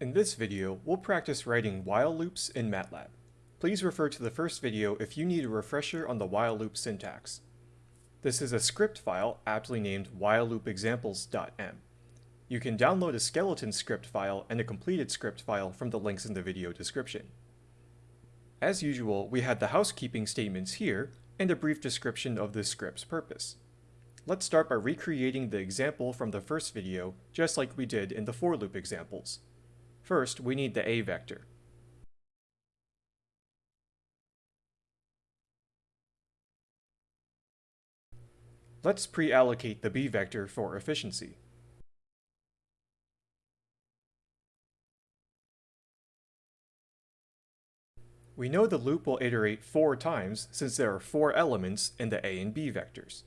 In this video, we'll practice writing while loops in MATLAB. Please refer to the first video if you need a refresher on the while loop syntax. This is a script file aptly named whileloopexamples.m. You can download a skeleton script file and a completed script file from the links in the video description. As usual, we had the housekeeping statements here and a brief description of this script's purpose. Let's start by recreating the example from the first video, just like we did in the for loop examples. First, we need the a vector. Let's pre-allocate the b vector for efficiency. We know the loop will iterate four times since there are four elements in the a and b vectors.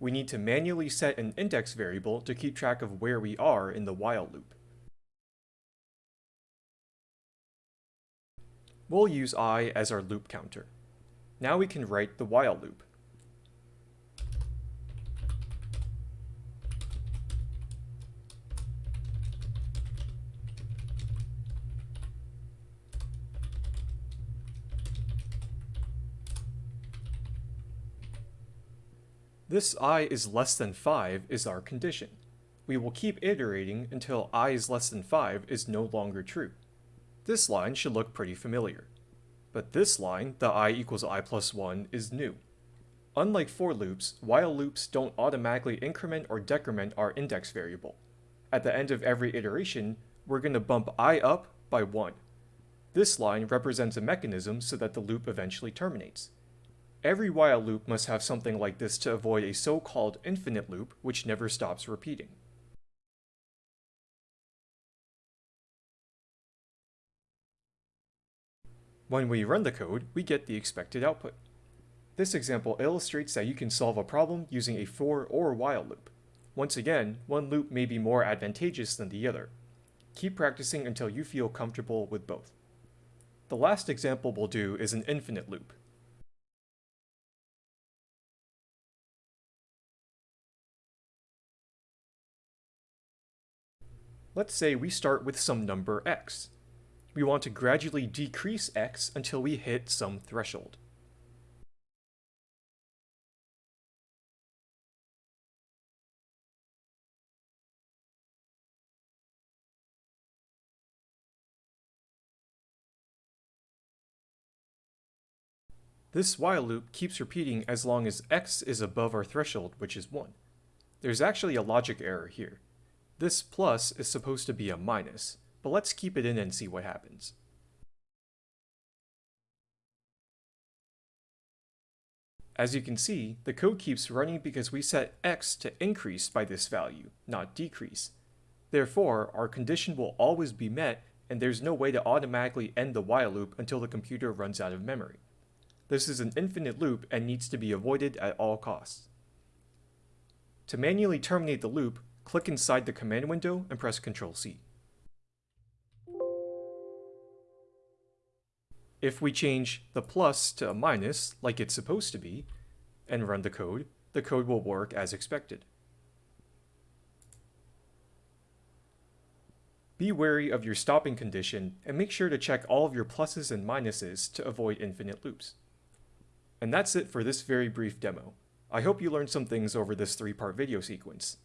We need to manually set an index variable to keep track of where we are in the while loop. We'll use i as our loop counter. Now we can write the while loop. This i is less than 5 is our condition. We will keep iterating until i is less than 5 is no longer true. This line should look pretty familiar. But this line, the i equals i plus 1, is new. Unlike for loops, while loops don't automatically increment or decrement our index variable. At the end of every iteration, we're going to bump i up by 1. This line represents a mechanism so that the loop eventually terminates. Every while loop must have something like this to avoid a so-called infinite loop which never stops repeating. When we run the code, we get the expected output. This example illustrates that you can solve a problem using a for or while loop. Once again, one loop may be more advantageous than the other. Keep practicing until you feel comfortable with both. The last example we'll do is an infinite loop. Let's say we start with some number x we want to gradually decrease x until we hit some threshold. This while loop keeps repeating as long as x is above our threshold, which is 1. There's actually a logic error here. This plus is supposed to be a minus, but let's keep it in and see what happens. As you can see, the code keeps running because we set x to increase by this value, not decrease. Therefore, our condition will always be met and there's no way to automatically end the while loop until the computer runs out of memory. This is an infinite loop and needs to be avoided at all costs. To manually terminate the loop, click inside the command window and press Ctrl If we change the plus to a minus, like it's supposed to be, and run the code, the code will work as expected. Be wary of your stopping condition and make sure to check all of your pluses and minuses to avoid infinite loops. And that's it for this very brief demo. I hope you learned some things over this three-part video sequence.